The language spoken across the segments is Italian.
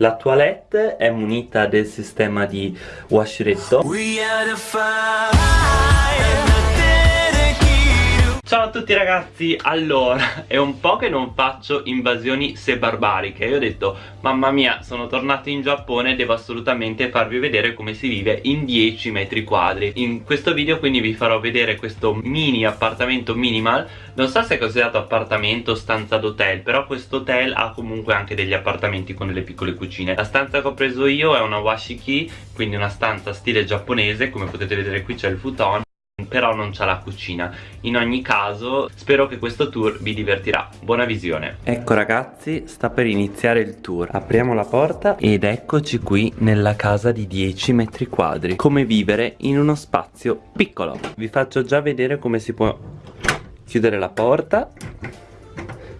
La toilette è munita del sistema di washretto Ciao a tutti ragazzi, allora è un po' che non faccio invasioni se barbariche Io ho detto mamma mia sono tornato in Giappone devo assolutamente farvi vedere come si vive in 10 metri quadri. In questo video quindi vi farò vedere questo mini appartamento minimal. Non so se è considerato appartamento o stanza d'hotel Però questo hotel ha comunque anche degli appartamenti con delle piccole cucine. La stanza che ho preso io è una washiki Quindi una stanza stile giapponese. Come potete vedere qui c'è il futon però non c'ha la cucina. In ogni caso spero che questo tour vi divertirà. Buona visione. Ecco ragazzi sta per iniziare il tour. Apriamo la porta ed eccoci qui nella casa di 10 metri quadri come vivere in uno spazio piccolo. Vi faccio già vedere come si può chiudere la porta.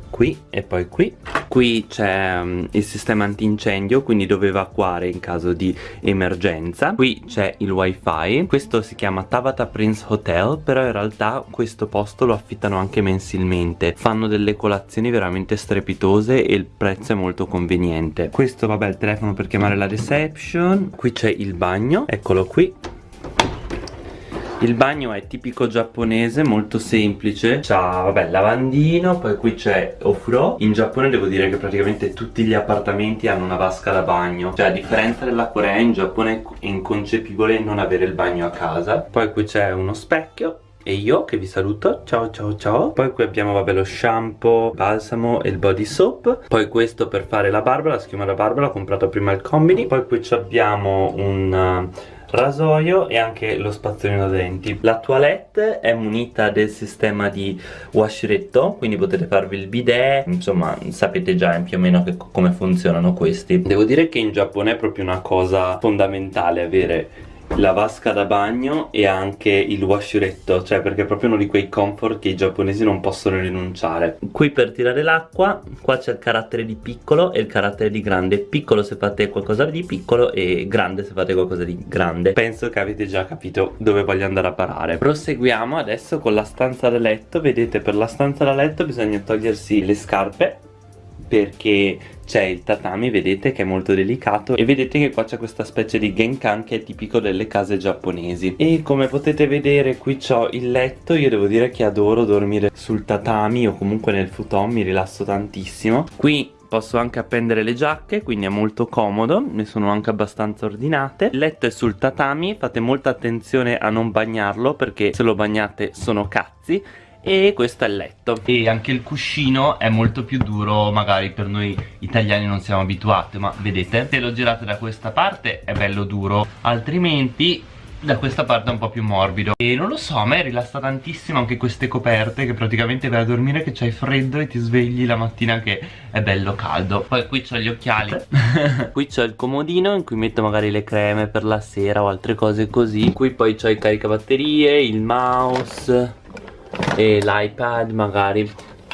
Qui e poi qui qui c'è um, il sistema antincendio quindi dove evacuare in caso di emergenza. Qui c'è il wifi. Questo si chiama Tabata Prince Hotel però in realtà questo posto lo affittano anche mensilmente. Fanno delle colazioni veramente strepitose e il prezzo è molto conveniente. Questo vabbè il telefono per chiamare la reception. Qui c'è il bagno. Eccolo qui il bagno è tipico giapponese, molto semplice. C'ha, vabbè, lavandino, poi qui c'è ofuro In Giappone devo dire che praticamente tutti gli appartamenti hanno una vasca da bagno. Cioè, a differenza della Corea, in Giappone è inconcepibile non avere il bagno a casa. Poi qui c'è uno specchio e io che vi saluto, ciao ciao ciao. Poi qui abbiamo vabbè lo shampoo, balsamo e il body soap. Poi questo per fare la barba, la schiuma da barba l'ho comprato prima al combini. Poi qui abbiamo un rasoio e anche lo spazzolino denti. La toilette è munita del sistema di washretto quindi potete farvi il bidet. Insomma sapete già più o meno che, come funzionano questi. Devo dire che in Giappone è proprio una cosa fondamentale avere la vasca da bagno e anche il washuretto cioè perché è proprio uno di quei comfort che i giapponesi non possono rinunciare. Qui per tirare l'acqua qua c'è il carattere di piccolo e il carattere di grande. Piccolo se fate qualcosa di piccolo e grande se fate qualcosa di grande. Penso che avete già capito dove voglio andare a parare. Proseguiamo adesso con la stanza da letto. Vedete per la stanza da letto bisogna togliersi le scarpe perché c'è il tatami vedete che è molto delicato e vedete che qua c'è questa specie di genkan che è tipico delle case giapponesi. E come potete vedere qui c'ho il letto io devo dire che adoro dormire sul tatami o comunque nel futon mi rilasso tantissimo. Qui Posso anche appendere le giacche, quindi è molto comodo, ne sono anche abbastanza ordinate. Il letto è sul tatami, fate molta attenzione a non bagnarlo perché se lo bagnate sono cazzi e questo è il letto. E anche il cuscino è molto più duro magari per noi italiani non siamo abituati ma vedete? Se lo girate da questa parte è bello duro altrimenti da questa parte è un po' più morbido. E non lo so a me rilassa tantissimo anche queste coperte che praticamente vai a dormire che c'hai freddo e ti svegli la mattina che è bello caldo. Poi qui c'ho gli occhiali. Qui c'ho il comodino in cui metto magari le creme per la sera o altre cose così. Qui poi c'ho il caricabatterie il mouse e l'iPad magari.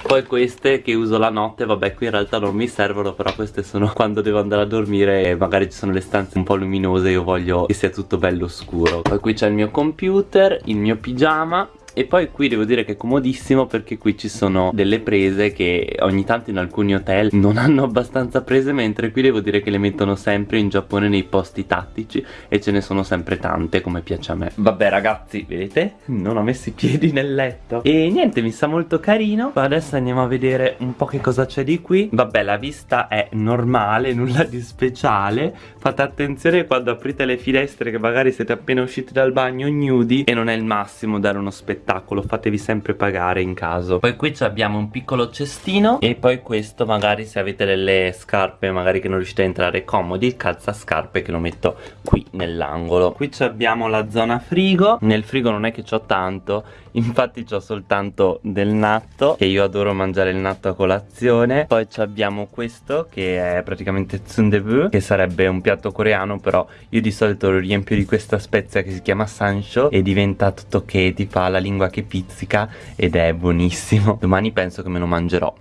Poi queste che uso la notte vabbè qui in realtà non mi servono però queste sono quando devo andare a dormire e magari ci sono le stanze un po' luminose io voglio che sia tutto bello scuro. Poi qui c'è il mio computer il mio pigiama e poi qui devo dire che è comodissimo perché qui ci sono delle prese che ogni tanto in alcuni hotel non hanno abbastanza prese mentre qui devo dire che le mettono sempre in Giappone nei posti tattici e ce ne sono sempre tante come piace a me. Vabbè ragazzi vedete? Non ho messo i piedi nel letto. E niente mi sta molto carino. Adesso andiamo a vedere un po' che cosa c'è di qui. Vabbè la vista è normale nulla di speciale. Fate attenzione quando aprite le finestre che magari siete appena usciti dal bagno nudi e non è il massimo dare uno spettacolo spettacolo fatevi sempre pagare in caso. Poi qui abbiamo un piccolo cestino e poi questo magari se avete delle scarpe magari che non riuscite a entrare comodi il calzascarpe che lo metto qui nell'angolo. Qui abbiamo la zona frigo. Nel frigo non è che c'ho tanto infatti c'ho soltanto del natto che io adoro mangiare il natto a colazione. Poi abbiamo questo che è praticamente tsundebu che sarebbe un piatto coreano però io di solito lo riempio di questa spezia che si chiama sansho e diventa tutto che ti fa la lingua lingua che pizzica ed è buonissimo. Domani penso che me lo mangerò.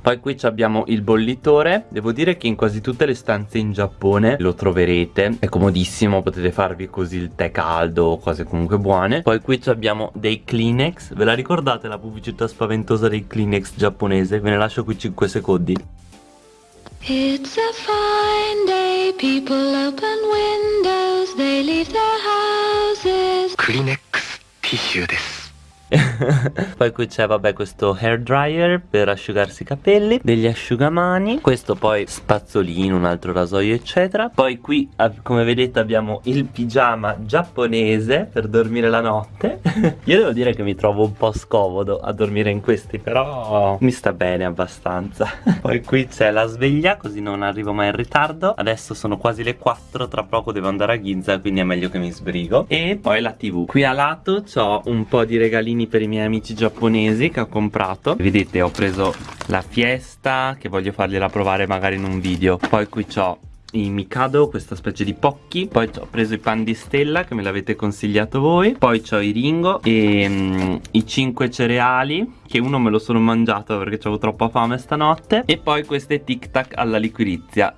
Poi qui abbiamo il bollitore. Devo dire che in quasi tutte le stanze in Giappone lo troverete. È comodissimo, potete farvi così il tè caldo o cose comunque buone. Poi qui abbiamo dei Kleenex. Ve la ricordate la pubblicità spaventosa dei Kleenex giapponese? Ve ne lascio qui 5 secondi. It's a fine day, people open windows, they leave their houses. Kleenex. ィッシュです。poi qui c'è vabbè questo hair dryer per asciugarsi i capelli Degli asciugamani Questo poi spazzolino, un altro rasoio eccetera. Poi qui come vedete abbiamo il pigiama giapponese per dormire la notte. Io devo dire che mi trovo un po' scomodo a dormire in questi Però mi sta bene abbastanza. Poi qui c'è la sveglia così non arrivo mai in ritardo. Adesso sono quasi le 4 Tra poco devo andare a Ginza quindi è meglio che mi sbrigo. E poi la tv Qui a lato ho un po' di regalini regalini per i miei amici giapponesi che ho comprato. Vedete ho preso la fiesta che voglio fargliela provare magari in un video. Poi qui ho i Mikado, questa specie di pocchi Poi ho preso i pan di stella che me l'avete consigliato voi. Poi ho i Ringo e um, i 5 cereali Che uno me lo sono mangiato perché avevo troppa fame stanotte. E poi queste tic tac alla liquirizia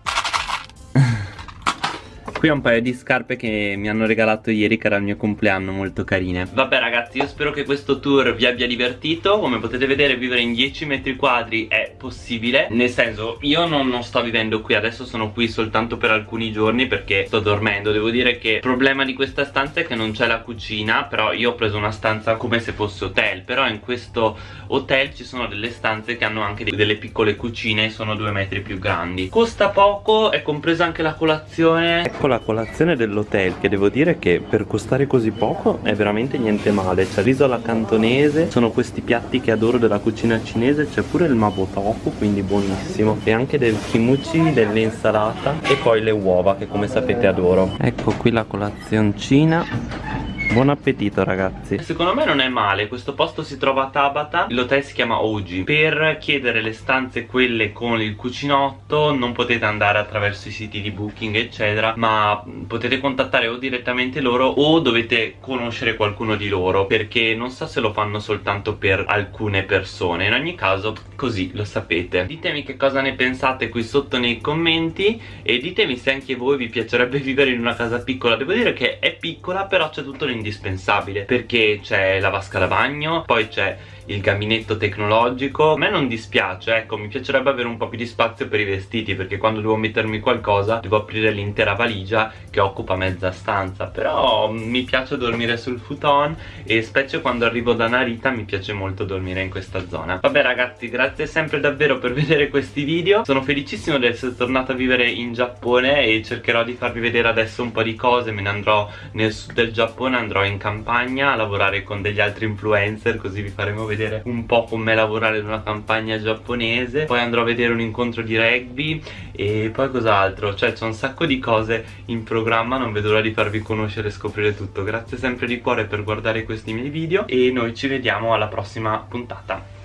Qui ho un paio di scarpe che mi hanno regalato ieri che era il mio compleanno molto carine. Vabbè ragazzi io spero che questo tour vi abbia divertito. Come potete vedere vivere in 10 metri quadri è possibile. Nel senso io non, non sto vivendo qui Adesso sono qui soltanto per alcuni giorni perché sto dormendo. Devo dire che il problema di questa stanza è che non c'è la cucina Però io ho preso una stanza come se fosse hotel. Però in questo hotel ci sono delle stanze che hanno anche delle piccole cucine E sono due metri più grandi. Costa poco, è compresa anche la colazione. Ecco la colazione dell'hotel che devo dire che per costare così poco è veramente niente male. C'è riso alla cantonese, sono questi piatti che adoro della cucina cinese C'è pure il mabo tofu, quindi buonissimo. E anche del kimchi, dell'insalata e poi le uova che come sapete adoro. Ecco qui la colazioncina Buon appetito ragazzi. Secondo me non è male Questo posto si trova a Tabata L'hotel si chiama Oji Per chiedere le stanze quelle con il cucinotto Non potete andare attraverso i siti di booking eccetera Ma potete contattare o direttamente loro O dovete conoscere qualcuno di loro Perché non so se lo fanno soltanto per alcune persone. In ogni caso così lo sapete. Ditemi che cosa ne pensate qui sotto nei commenti E ditemi se anche voi vi piacerebbe vivere in una casa piccola. Devo dire che è piccola però c'è tutto l'indirizzo indispensabile perché c'è la vasca da bagno, poi c'è il gabinetto tecnologico. A me non dispiace ecco mi piacerebbe avere un po' più di spazio per i vestiti perché quando devo mettermi qualcosa devo aprire l'intera valigia che occupa mezza stanza. Però mi piace dormire sul futon e specie quando arrivo da Narita mi piace molto dormire in questa zona. Vabbè ragazzi grazie sempre davvero per vedere questi video. Sono felicissimo di essere tornato a vivere in Giappone e cercherò di farvi vedere adesso un po' di cose me ne andrò nel sud del Giappone andrò in campagna a lavorare con degli altri influencer così vi faremo vedere un po' come lavorare in una campagna giapponese. Poi andrò a vedere un incontro di rugby e poi cos'altro? Cioè c'è un sacco di cose in programma Non vedo l'ora di farvi conoscere e scoprire tutto. Grazie sempre di cuore per guardare questi miei video E noi ci vediamo alla prossima puntata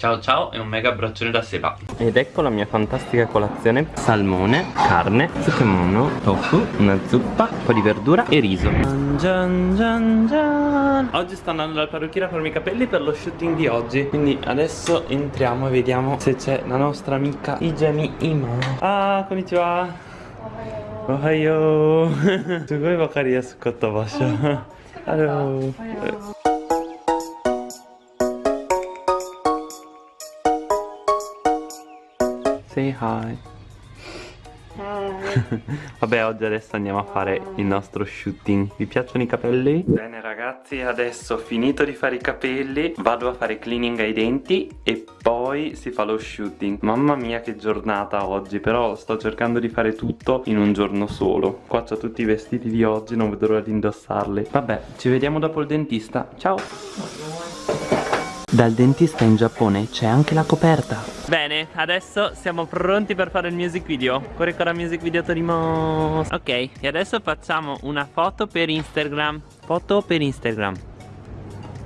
Ciao ciao e un mega abbraccione da Seba. Ed ecco la mia fantastica colazione. Salmone, carne, tsukemono, tofu, una zuppa, un po' di verdura e riso. Gian, gian, gian. Oggi sto andando dal parrucchiere a farmi i capelli per lo shooting di oggi. Quindi adesso entriamo e vediamo se c'è la nostra amica Ijami Ima Ah, konnichiwa. Ohayo. Sugoi bakari yasukatta basha oh, Hello. Hello. Say hi. Hi. Vabbè oggi adesso andiamo a fare il nostro shooting Vi piacciono i capelli? Bene ragazzi adesso ho finito di fare i capelli Vado a fare cleaning ai denti E poi si fa lo shooting Mamma mia che giornata oggi Però sto cercando di fare tutto in un giorno solo Qua ho tutti i vestiti di oggi Non vedo l'ora di indossarli Vabbè ci vediamo dopo il dentista Ciao dal dentista in Giappone c'è anche la coperta. Bene, adesso siamo pronti per fare il music video. Corre con la music video Torimo Ok, e adesso facciamo una foto per Instagram. Foto per Instagram.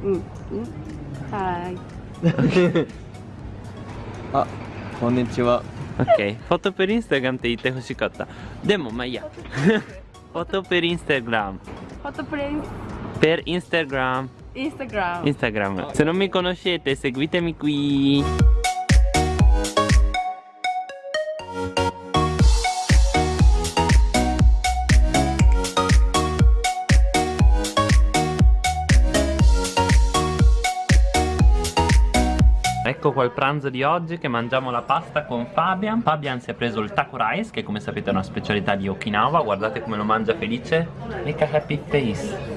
Mm. Mm. Hi okay. Ah, konnichiwa Ok, foto per Instagram te dite hoshikatta Demo, ma ya. Foto per Instagram. Foto per Instagram. Instagram. Instagram. Se non mi conoscete, seguitemi qui. Ecco qua il pranzo di oggi che mangiamo la pasta con Fabian Fabian si è preso il taco rice che come sapete è una specialità di Okinawa Guardate come lo mangia felice Make a happy face